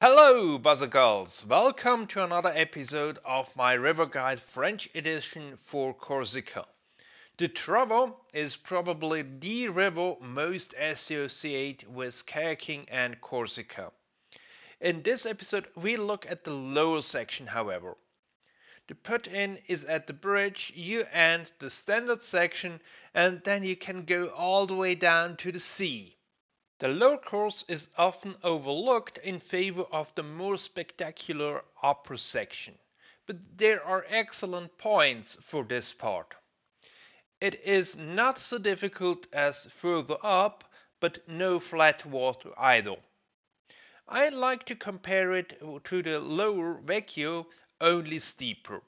Hello, Buzzergirls! Welcome to another episode of my River Guide French edition for Corsica. The Travo is probably the river most associated with kayaking and Corsica. In this episode, we look at the lower section, however. The put-in is at the bridge, you end the standard section, and then you can go all the way down to the sea. The lower course is often overlooked in favor of the more spectacular upper section, but there are excellent points for this part. It is not so difficult as further up, but no flat water either. I like to compare it to the lower Vecchio only steeper.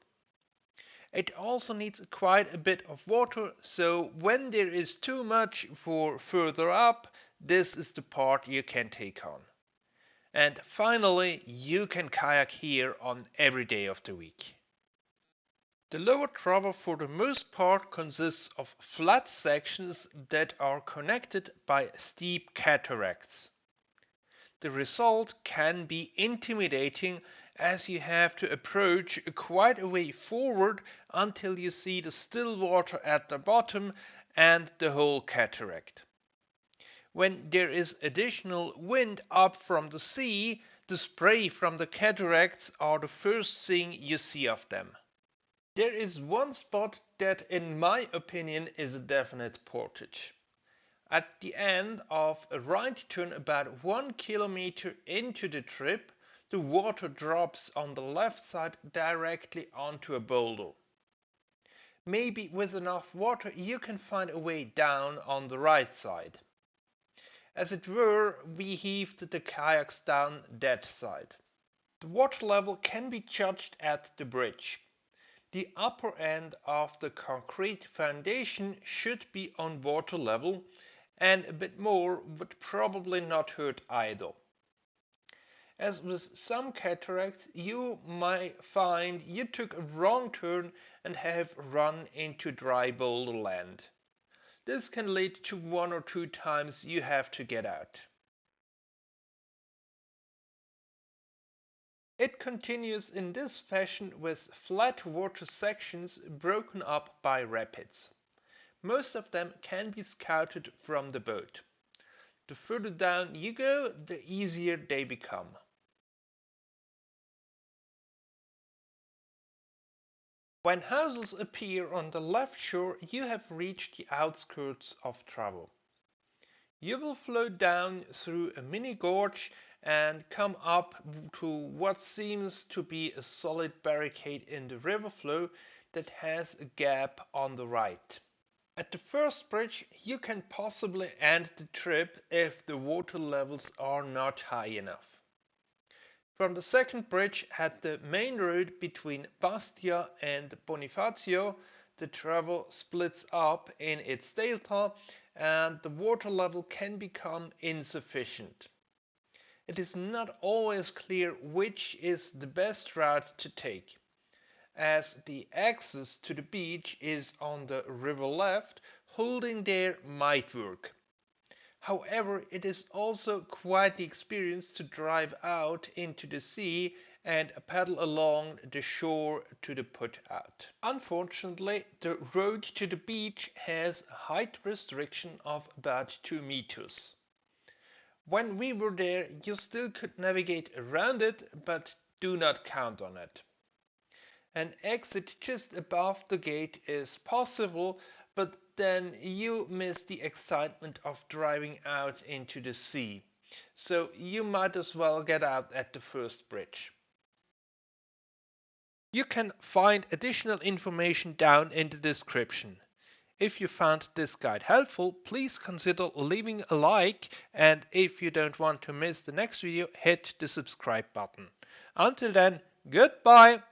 It also needs quite a bit of water, so when there is too much for further up, this is the part you can take on. And finally, you can kayak here on every day of the week. The lower Travo for the most part consists of flat sections that are connected by steep cataracts. The result can be intimidating as you have to approach quite a way forward until you see the still water at the bottom and the whole cataract. When there is additional wind up from the sea, the spray from the cataracts are the first thing you see of them. There is one spot that in my opinion is a definite portage. At the end of a right turn about one kilometer into the trip, the water drops on the left side directly onto a boulder. Maybe with enough water you can find a way down on the right side. As it were, we heaved the kayaks down that side. The water level can be judged at the bridge. The upper end of the concrete foundation should be on water level and a bit more would probably not hurt either. As with some cataracts, you might find you took a wrong turn and have run into dry boulder land. This can lead to one or two times you have to get out. It continues in this fashion with flat water sections broken up by rapids. Most of them can be scouted from the boat. The further down you go, the easier they become. When houses appear on the left shore, you have reached the outskirts of Travo. You will float down through a mini gorge and come up to what seems to be a solid barricade in the river flow that has a gap on the right. At the first bridge you can possibly end the trip if the water levels are not high enough. From the second bridge at the main road between Bastia and Bonifacio, the Travo splits up in its delta and the water level can become insufficient. It is not always clear which is the best route to take as the access to the beach is on the river left, holding there might work. However, it is also quite the experience to drive out into the sea and paddle along the shore to the put out. Unfortunately, the road to the beach has a height restriction of about 2 meters. When we were there, you still could navigate around it, but do not count on it. An exit just above the gate is possible, but then you miss the excitement of driving out into the sea. So you might as well get out at the first bridge. You can find additional information down in the description. If you found this guide helpful, please consider leaving a like and if you don't want to miss the next video, hit the subscribe button. Until then, goodbye!